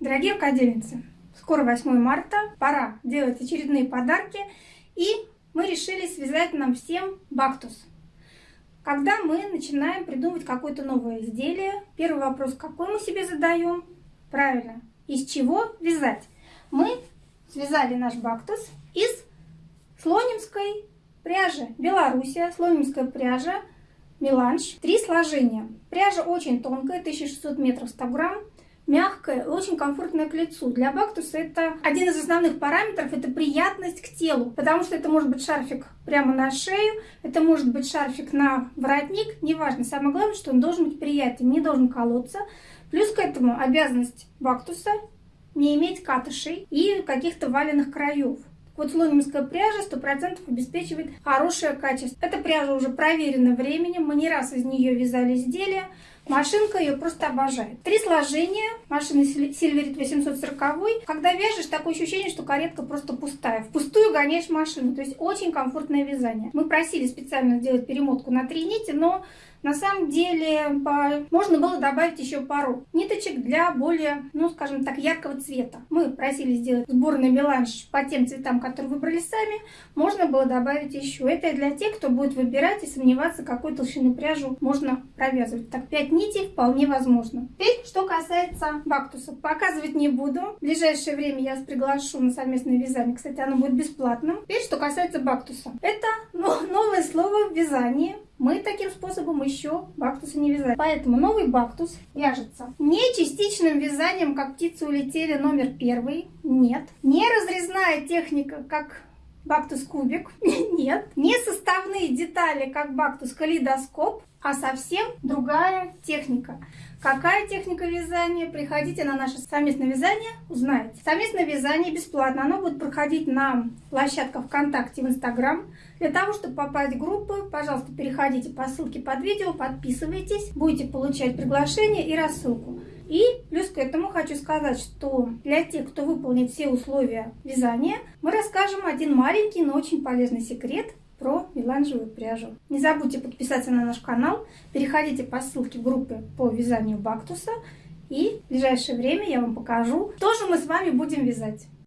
Дорогие рукодельницы, скоро 8 марта, пора делать очередные подарки, и мы решили связать нам всем бактус. Когда мы начинаем придумывать какое-то новое изделие, первый вопрос, какой мы себе задаем? Правильно, из чего вязать? Мы связали наш бактус из слонимской пряжи. Белоруссия, слонимская пряжа, меланж. Три сложения. Пряжа очень тонкая, 1600 метров 100 грамм мягкое и очень комфортное к лицу. Для бактуса это один из основных параметров, это приятность к телу, потому что это может быть шарфик прямо на шею, это может быть шарфик на воротник, неважно. Самое главное, что он должен быть приятен, не должен колоться. Плюс к этому обязанность бактуса не иметь катышей и каких-то валенных краев. Вот слонимская пряжа 100% обеспечивает хорошее качество. Эта пряжа уже проверена временем, мы не раз из нее вязали изделия. Машинка ее просто обожает. Три сложения машины Silverit 840. Когда вяжешь, такое ощущение, что каретка просто пустая. Впустую гоняешь машину. То есть очень комфортное вязание. Мы просили специально сделать перемотку на три нити, но на самом деле по... можно было добавить еще пару ниточек для более, ну скажем так, яркого цвета. Мы просили сделать сборный меланж по тем цветам, которые выбрали сами. Можно было добавить еще. Это для тех, кто будет выбирать и сомневаться, какой толщины пряжу можно провязывать. Так, 5 нитей вполне возможно. Теперь, что касается бактуса. Показывать не буду. В ближайшее время я вас приглашу на совместное вязание. Кстати, оно будет бесплатным. Теперь, что касается бактуса. Это новое слово в вязании. Мы таким способом еще бактусы не вязали. Поэтому новый бактус вяжется не частичным вязанием, как птицы улетели номер первый. Нет. Не разрезная техника, как бактус кубик. Нет. Не составные детали, как бактус калейдоскоп, а совсем другая техника. Какая техника вязания? Приходите на наше совместное вязание, узнаете. Совместное вязание бесплатно. Оно будет проходить на площадках ВКонтакте в Инстаграм. Для того, чтобы попасть в группы, пожалуйста, переходите по ссылке под видео, подписывайтесь. Будете получать приглашение и рассылку. И хочу сказать, что для тех, кто выполнит все условия вязания, мы расскажем один маленький, но очень полезный секрет про меланжевую пряжу. Не забудьте подписаться на наш канал, переходите по ссылке в группы по вязанию бактуса, и в ближайшее время я вам покажу, что же мы с вами будем вязать.